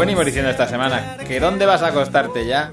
venimos diciendo esta semana, que ¿dónde vas a acostarte ya?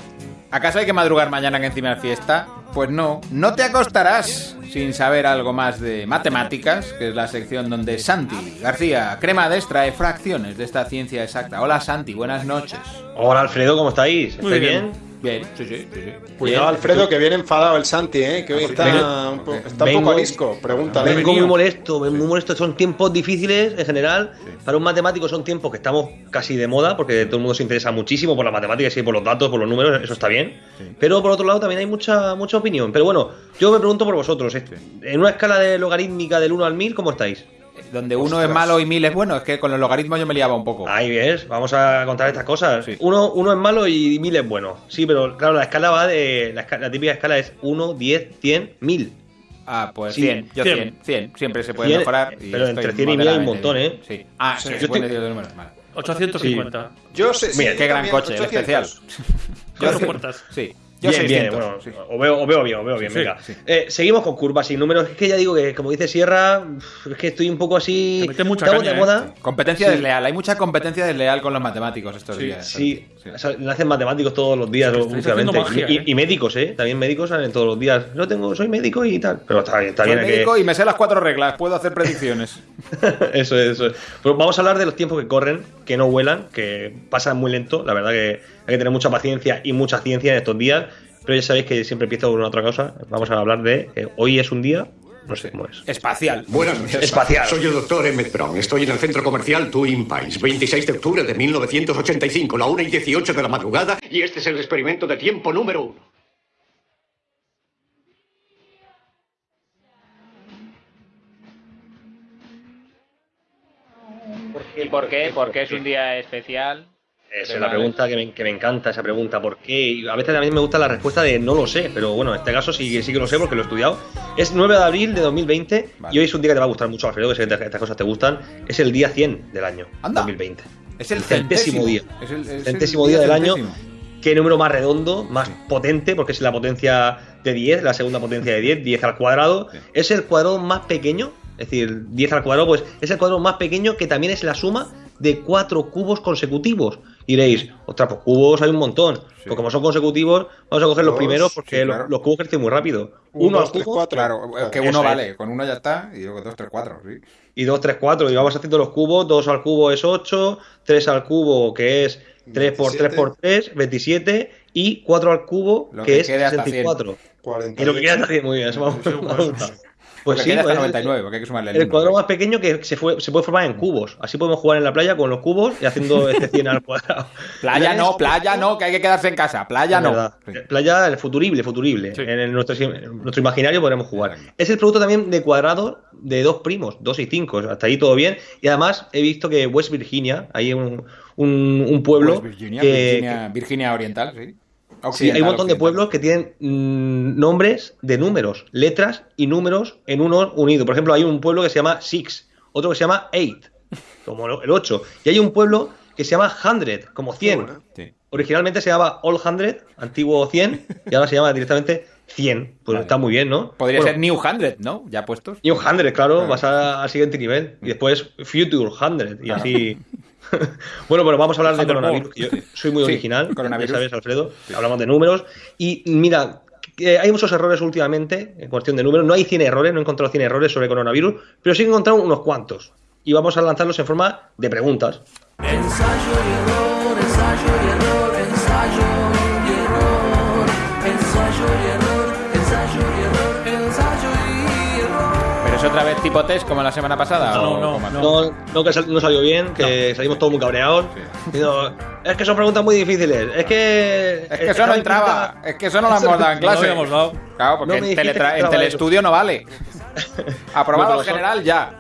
¿Acaso hay que madrugar mañana que encima es fiesta? Pues no, no te acostarás sin saber algo más de matemáticas, que es la sección donde Santi García Cremades trae fracciones de esta ciencia exacta. Hola Santi, buenas noches. Hola Alfredo, ¿cómo estáis? Muy ¿Estáis bien. bien? Bien, sí, sí, sí. sí. Cuidado, Bien. Alfredo, que viene enfadado el Santi, ¿eh? Que hoy está, Vengo- un, po- está un vengo- poco arisco. Pregúntale. Vengo muy molesto, vengo muy molesto. Son tiempos difíciles en general. Para un matemático son tiempos que estamos casi de moda porque todo el mundo se interesa muchísimo por las matemáticas y por los datos, por los números, eso está bien. Pero por otro lado también hay mucha, mucha opinión. Pero bueno, yo me pregunto por vosotros. En una escala de logarítmica del 1 al 1000, ¿cómo estáis? Donde uno es malo y mil es bueno, es que con los logaritmos yo me liaba un poco. Ahí ves, vamos a contar estas cosas. Sí. Uno, uno es malo y mil es bueno. Sí, pero claro, la escala va de. La, típica escala es 1, 10, 100, 1000. Ah, pues Sí, 100, yo 100. 100, 100, siempre se puede 100, mejorar. y pero entre 100 y 1000 hay un montón, bien. ¿eh? Sí. Ah, sí, Yo pueden te- números, vale. 850. Yo sé, sí, Mira, Qué gran coche, el 800. especial. Cuatro puertas. Sí. Yo bien, 600. bien, bueno, sí. o, veo, o veo bien, o veo bien, Sí, venga. sí. Eh, seguimos con curvas y números. Es que ya digo que, como dice Sierra, es que estoy un poco así. Te mucha caña, de ¿eh? moda. Competencia Sí. desleal. Hay mucha competencia desleal con los matemáticos estos días. Sí, o sea, nacen matemáticos todos los días, últimamente. haciendo magia, y, ¿eh? y médicos, ¿eh? También médicos salen todos los días. Yo tengo, soy médico y tal. Pero está bien, está Soy bien. que- médico y me sé las cuatro reglas. Puedo hacer predicciones. eso es, eso es. Pues vamos a hablar de los tiempos que corren, que no vuelan, que pasan muy lento. La verdad que hay que tener mucha paciencia y mucha ciencia en estos días. Pero ya sabéis que siempre empiezo con una otra cosa. Vamos a hablar de que hoy es un día, no sé cómo es. Espacial. Buenas noches. Espacial. Soy el doctor Emmett Brown. Estoy en el centro comercial Twin Pines, 26 de octubre de 1985, la 1 y 18 de la madrugada, y este es el experimento de tiempo número uno. ¿Y por qué? Porque es un día especial. Esa es la pregunta que me, que me encanta, esa pregunta. ¿Por qué? Y a veces también me gusta la respuesta de no lo sé, pero bueno, en este caso sí, sí que lo sé porque lo he estudiado. Es 9 de abril de 2020 Vale. y hoy es un día que te va a gustar mucho, Alfredo, que sé que estas cosas te gustan. Es el día 100 del año Anda. 2020. Es el centésimo centésimo día. Es el, es el Centésimo día del año. ¿Qué número más redondo, más potente? Porque es la potencia de 10, la segunda potencia de 10, 10 al cuadrado. Sí. Es el cuadrado más pequeño, es decir, 10 al cuadrado, pues es el cuadrado más pequeño que también es la suma de cuatro cubos consecutivos. Y diréis, ostras, pues cubos hay un montón. Pues como son consecutivos, vamos a coger los Dos, primeros porque sí, los- claro. los, cubos crecen muy rápido. Un, Uno dos, al tres, cubo cuatro. Claro, es que Eso uno es. vale. Con uno ya está y luego dos, tres, cuatro. Sí. y 2, 3, 4. Y vamos haciendo los cubos. 2 al cubo es 8, 3 al cubo que es 3 por 3 por 3, 27. Y 4 al cubo Lo que, que es quede hasta 64. 48. Y lo que queda está muy bien, eso me ha gustado. Pues Porque sí, hasta pues, 99, porque hay que sumarle el el uno, cuadrado ¿no? más pequeño que se, fue, se puede formar en cubos. Así podemos jugar en la playa con los cubos y haciendo este 100 al cuadrado. Playa no, playa no, que hay que quedarse en casa. Playa no. Sí. Playa, el futurible, futurible. Sí. En el- nuestro, en nuestro imaginario podremos jugar. Es el producto también de cuadrados de dos primos, dos y cinco. Hasta ahí todo bien. Y además he visto que West Virginia, hay un, un, un pueblo Pues Virginia, que, Virginia, Virginia Oriental, sí. Sí, hay un montón de pueblos que tienen mm, nombres de números, letras y números en uno unido. Por ejemplo, hay un pueblo que se llama Six, otro que se llama Eight, como el 8. Y hay un pueblo que se llama Hundred, como 100. bueno. Sí. Originalmente se llamaba All Hundred, antiguo 100, y ahora se llama directamente 100. Pues Vale. está muy bien, ¿no? Podría Bueno, ser New Hundred, ¿no? Ya puestos. New Hundred, claro, Claro. vas a- al siguiente nivel. Y después Future Hundred, y así. bueno, bueno, vamos a hablar de coronavirus. que yo soy muy Sí, original, coronavirus. ya sabes, Alfredo. Hablamos de números. Y mira, hay muchos errores últimamente en cuestión de números. No hay 100 errores, no he encontrado 100 errores sobre coronavirus, pero sí he encontrado unos cuantos. Y vamos a lanzarlos en forma de preguntas. Ensayo y error, ensayo y error, ensayo y error, ensayo y error, otra vez tipo test como la semana pasada. No, ¿o no, no. No, no, que sal- no salió bien, que salimos todos muy cabreados. Es que son preguntas muy difíciles. Es que. Es que eso no entraba. Es que eso no lo hemos dado en No lo clase. dado. Claro, porque en, teletra- en telestudio no vale. Aprobado en son- general ya.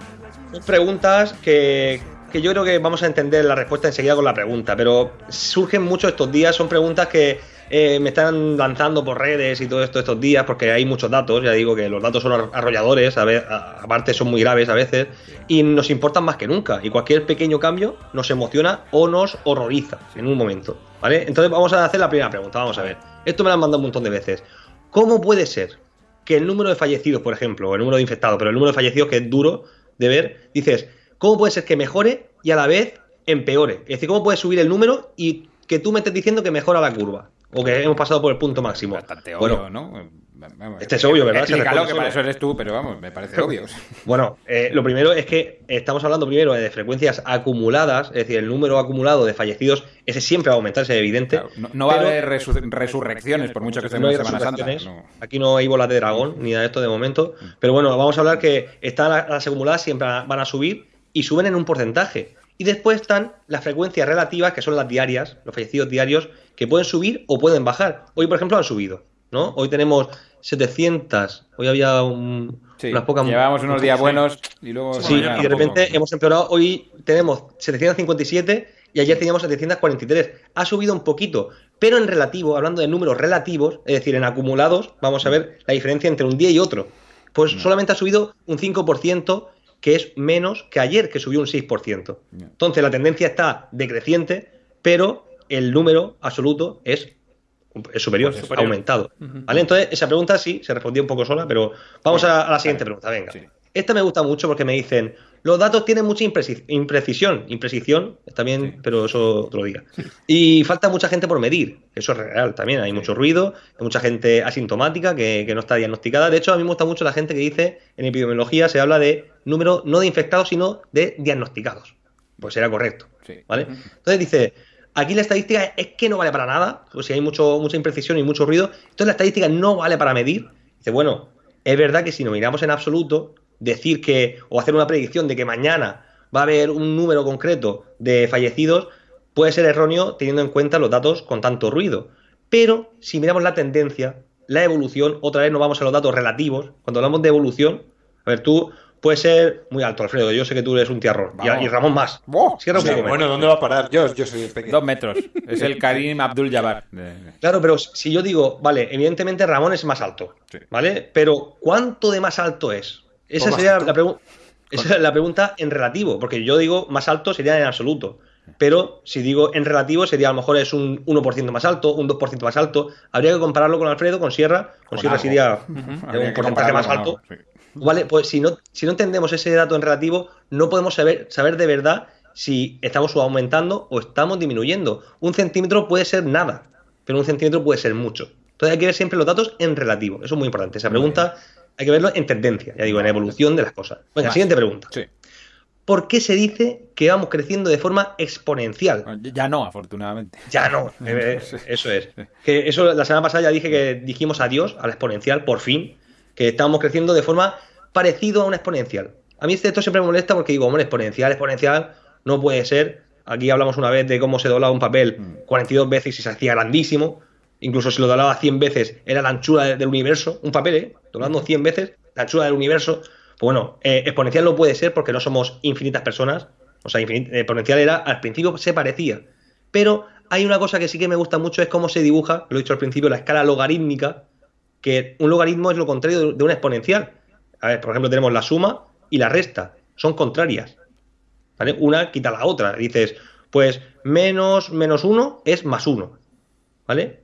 Son preguntas que, que yo creo que vamos a entender la respuesta enseguida con la pregunta, pero surgen mucho estos días, son preguntas que eh, me están lanzando por redes y todo esto estos días, porque hay muchos datos, ya digo que los datos son ar- arrolladores, a ve- a- aparte son muy graves a veces, y nos importan más que nunca, y cualquier pequeño cambio nos emociona o nos horroriza en un momento, ¿vale? Entonces vamos a hacer la primera pregunta, vamos a ver. Esto me lo han mandado un montón de veces. ¿Cómo puede ser que el número de fallecidos, por ejemplo, o el número de infectados, pero el número de fallecidos que es duro de ver, dices, ¿cómo puede ser que mejore y a la vez empeore. Es decir, cómo puedes subir el número y que tú me estés diciendo que mejora la curva. O que hemos pasado por el punto máximo. Bastante Bueno, obvio, ¿no? Vamos, este es obvio, ¿verdad? Explícalo, que para eso eres tú, pero vamos, me parece obvio. Bueno, eh, lo primero es que estamos hablando primero de frecuencias acumuladas, es decir, el número acumulado de fallecidos, ese siempre va a aumentar, ese es evidente. Claro, no, no va a haber resu- resurrecciones, por mucho que estemos en Semana Santa. no. Aquí no hay bolas de dragón ni nada de esto de momento. Pero bueno, vamos a hablar que están las acumuladas, siempre van a subir y suben en un porcentaje. Y después están las frecuencias relativas, que son las diarias, los fallecidos diarios, que pueden subir o pueden bajar. Hoy, por ejemplo, han subido. ¿no? Hoy tenemos 700. Hoy había un- Sí, unas pocas. llevábamos unos días buenos y luego... Sí, y de poco. repente hemos empeorado. Hoy tenemos 757 y ayer teníamos 743. Ha subido un poquito, pero en relativo, hablando de números relativos, es decir, en acumulados, vamos a ver la diferencia entre un día y otro. Pues solamente ha subido un 5%, que es menos que ayer, que subió un 6%. Entonces la tendencia está decreciente, pero el número absoluto es es superior, Pues aumentado. ¿Vale? Entonces, esa pregunta sí se respondió un poco sola, pero vamos a, a la siguiente pregunta. Venga. Sí. Esta me gusta mucho porque me dicen, los datos tienen mucha impreci- imprecisión. Imprecisión, también, pero eso otro día. Y falta mucha gente por medir. Eso es real también. Hay mucho ruido, hay mucha gente asintomática que, que no está diagnosticada. De hecho, a mí me gusta mucho la gente que dice, en epidemiología se habla de número no de infectados, sino de diagnosticados. Pues será correcto. Sí. ¿Vale? Entonces dice, aquí la estadística es que no vale para nada, pues si hay mucho, mucha imprecisión y mucho ruido, entonces la estadística no vale para medir. Dice, bueno, es verdad que si nos miramos en absoluto, decir que, o hacer una predicción de que mañana va a haber un número concreto de fallecidos, puede ser erróneo teniendo en cuenta los datos con tanto ruido. Pero si miramos la tendencia, la evolución, otra vez nos vamos a los datos relativos. Cuando hablamos de evolución, a ver, tú puedes ser muy alto, Alfredo. Yo sé que tú eres un tiarrón. Y, y Ramón más. Bueno, ¿dónde va a parar? Yo, yo soy pequeño. Dos metros. Es el Karim Abdul Jabbar. Claro, pero si yo digo, vale, evidentemente Ramón es más alto, Sí. ¿vale? Pero ¿cuánto de más alto es? Esa sería la, pregunta. esa es la pregunta en relativo, porque yo digo más alto sería en absoluto. Pero si digo en relativo sería a lo mejor es un 1% más alto, un 2% más alto. Habría que compararlo con Alfredo, con Sierra. Con, Con Sierra algo. sería un porcentaje más alto. algo, sí. Vale, pues si no, si no entendemos ese dato en relativo, no podemos saber, saber de verdad si estamos aumentando o estamos disminuyendo. Un centímetro puede ser nada, pero un centímetro puede ser mucho. Entonces hay que ver siempre los datos en relativo. Eso es muy importante. Esa pregunta hay que verlo en tendencia, ya digo, en evolución de las cosas. Venga, Vale. siguiente pregunta. Sí. ¿Por qué se dice que vamos creciendo de forma exponencial? Ya no, afortunadamente. Ya no, eh, eso es. Que eso la semana pasada ya dije que dijimos adiós a la exponencial, por fin, que estábamos creciendo de forma parecida a una exponencial. A mí esto siempre me molesta porque digo, hombre, exponencial, exponencial, no puede ser. Aquí hablamos una vez de cómo se doblaba un papel 42 veces y se hacía grandísimo. Incluso si lo doblaba 100 veces, era la anchura de- del universo. Un papel, ¿eh? Doblando 100 veces, la anchura del universo. Pues bueno, eh, exponencial no puede ser porque no somos infinitas personas. O sea, infinit- exponencial era, al principio se parecía. Pero hay una cosa que sí que me gusta mucho, es cómo se dibuja, lo he dicho al principio, la escala logarítmica, que un logaritmo es lo contrario de- de una exponencial. A ver, por ejemplo, tenemos la suma y la resta, son contrarias. ¿Vale? Una quita la otra. Dices, pues menos menos uno es más uno. ¿Vale?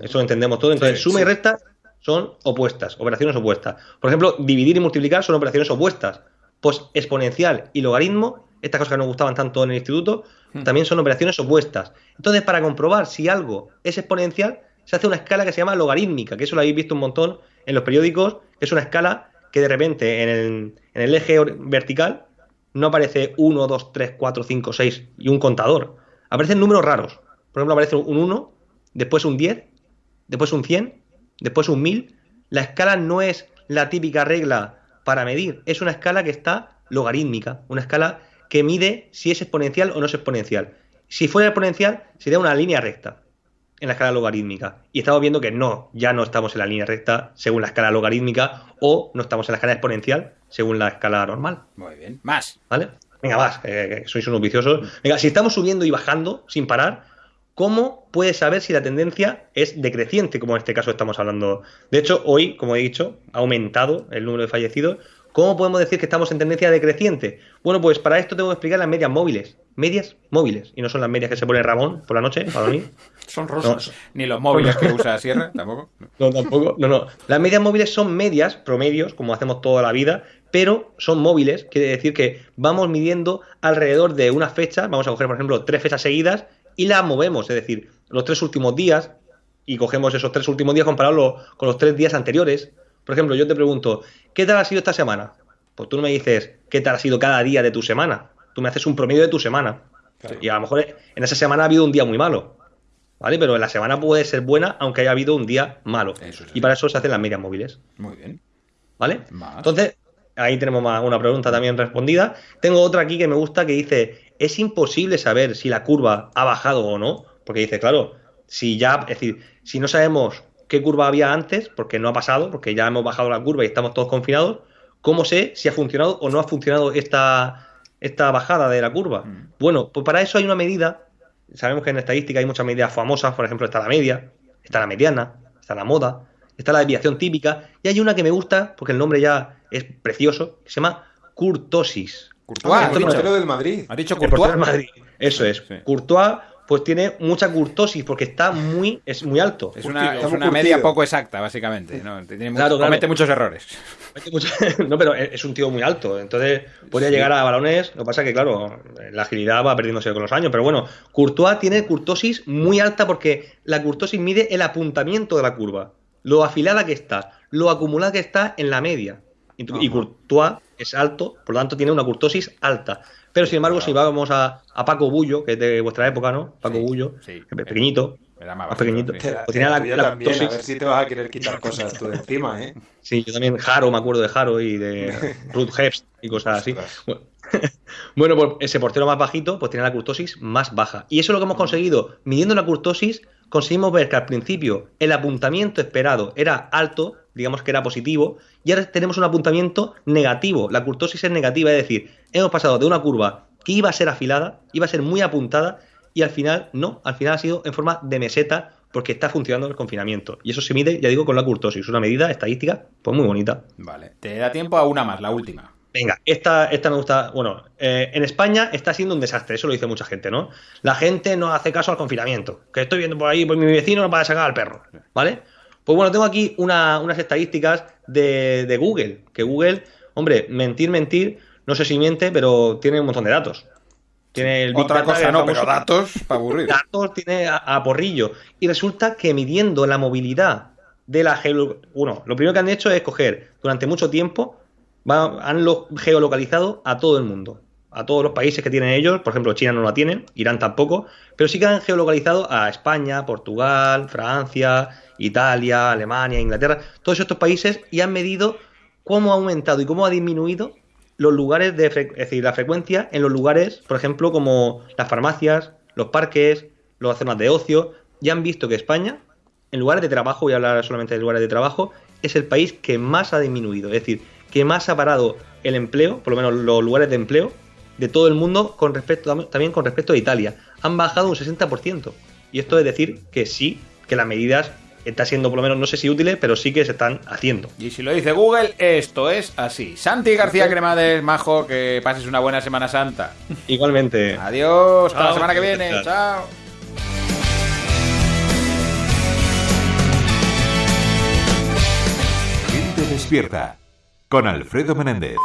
Eso lo entendemos todo. Entonces, Sí, suma y resta son opuestas, operaciones opuestas. Por ejemplo, dividir y multiplicar son operaciones opuestas. Pues exponencial y logaritmo, estas cosas que nos gustaban tanto en el instituto, también son operaciones opuestas. Entonces, para comprobar si algo es exponencial, se hace una escala que se llama logarítmica, que eso lo habéis visto un montón en los periódicos, que es una escala que de repente en el, en el eje vertical no aparece 1, 2, 3, 4, 5, 6 y un contador. Aparecen números raros. Por ejemplo, aparece un 1, después un 10, después un 100, después un 1000. La escala no es la típica regla para medir, es una escala que está logarítmica, una escala que mide si es exponencial o no es exponencial. Si fuera exponencial, sería una línea recta en la escala logarítmica. Y estamos viendo que no, ya no estamos en la línea recta según la escala logarítmica o no estamos en la escala exponencial según la escala normal. Muy bien. Más. ¿Vale? Venga, que- que sois unos viciosos. Venga, si estamos subiendo y bajando sin parar, ¿cómo puedes saber si la tendencia es decreciente, como en este caso estamos hablando? De hecho, hoy, como he dicho, ha aumentado el número de fallecidos. ¿Cómo podemos decir que estamos en tendencia decreciente? Bueno, pues para esto tengo que explicar las medias móviles. Medias móviles. Y no son las medias que se pone Ramón por la noche para dormir. Son No, rosas. Ni los móviles que usa Sierra, tampoco. no, tampoco. No, no. Las medias móviles son medias, promedios, como hacemos toda la vida, pero son móviles, quiere decir que vamos midiendo alrededor de una fecha, vamos a coger, por ejemplo, tres fechas seguidas y las movemos, es decir, los tres últimos días, y cogemos esos tres últimos días compararlos con los tres días anteriores. Por ejemplo, yo te pregunto, ¿qué tal ha sido esta semana? Pues tú no me dices qué tal ha sido cada día de tu semana. Tú me haces un promedio de tu semana. Y a lo mejor en esa semana ha habido un día muy malo. ¿Vale? Pero en la semana puede ser buena aunque haya habido un día malo. Eso y para eso se hacen las medias móviles. Muy bien. ¿Vale? Más. Entonces, ahí tenemos más- una pregunta también respondida. Tengo otra aquí que me gusta que dice, es imposible saber si la curva ha bajado o no, porque dice, claro, si ya, es decir, si no sabemos qué curva había antes, porque no ha pasado, porque ya hemos bajado la curva y estamos todos confinados, ¿cómo sé si ha funcionado o no ha funcionado esta, esta bajada de la curva? Mm. Bueno, pues para eso hay una medida, sabemos que en estadística hay muchas medidas famosas, por ejemplo, está la media, está la mediana, está la moda, está la desviación típica, y hay una que me gusta, porque el nombre ya es precioso, que se llama curtosis. Courtois, Ah, el portero del Madrid. ¿Has dicho El portero Courtois? del Madrid. Eso es. Sí. Courtois, pues tiene mucha curtosis, porque está muy, es muy alto. Es una, Curtido, es una media poco exacta, básicamente. ¿no? Tiene mucho- Claro, claro. Comete muchos errores. No, pero es un tío muy alto, entonces podría llegar a balones. Lo que pasa es que, claro, la agilidad va perdiéndose con los años. Pero bueno, Courtois tiene curtosis muy alta porque la curtosis mide el apuntamiento de la curva, lo afilada que está, lo acumulada que está en la media. Y, y. Courtois es alto, por lo tanto tiene una curtosis alta. Pero sin embargo, si vamos a, a Paco Bullo, que es de vuestra época, ¿no? Paco Sí, Bullo, sí. pequeñito, Era más más bajito, pequeñito. Pues tenía la- la también, a curtosis- ver si te vas a querer quitar cosas tú de encima, ¿eh? Sí, yo también Jaro, me acuerdo de Jaro y de Ruth Hepst y cosas así. Bueno, Bueno, pues ese portero más bajito pues tiene la curtosis más baja. Y eso es lo que hemos conseguido. Midiendo la curtosis, conseguimos ver que al principio el apuntamiento esperado era alto, digamos que era positivo, y ahora tenemos un apuntamiento negativo. La curtosis es negativa, es decir, hemos pasado de una curva que iba a ser afilada, iba a ser muy apuntada, y al final no, al final ha sido en forma de meseta porque está funcionando el confinamiento. Y eso se mide, ya digo, con la curtosis, una medida estadística pues muy bonita. Vale. Te da tiempo a una más, la última. Venga, esta, esta me gusta. Bueno, eh, en España está siendo un desastre, eso lo dice mucha gente, ¿no? La gente no hace caso al confinamiento. Que estoy viendo por ahí, pues mi vecino no para sacar al perro, ¿vale? Pues bueno, tengo aquí una- unas estadísticas de, de Google. Que Google, hombre, mentir, mentir, no sé si miente, pero tiene un montón de datos. Tiene el Otra cosa no, pero datos para aburrir. datos tiene a, a porrillo. Y resulta que midiendo la movilidad de la geo... Bueno, lo primero que han hecho es coger durante mucho tiempo, va- han lo- geolocalizado a todo el mundo. A todos los países que tienen ellos, por ejemplo, China no la tienen, Irán tampoco, pero sí que han geolocalizado a España, Portugal, Francia, Italia, Alemania, Inglaterra, todos estos países y han medido cómo ha aumentado y cómo ha disminuido los lugares de es decir, la frecuencia en los lugares, por ejemplo, como las farmacias, los parques, las zonas de ocio, ya han visto que España, en lugares de trabajo, voy a hablar solamente de lugares de trabajo, es el país que más ha disminuido, es decir, que más ha parado el empleo, por lo menos los lugares de empleo, de todo el mundo con respecto también con respecto a Italia. Han bajado un 60%. Y esto es decir que sí, que las medidas están siendo por lo menos, no sé si útiles, pero sí que se están haciendo. Y si lo dice Google, esto es así. Santi García Cremades, majo, que pases una buena Semana Santa. Igualmente. Adiós, hasta la semana que viene. Chao. Chao. Gente despierta. Con Alfredo Menéndez.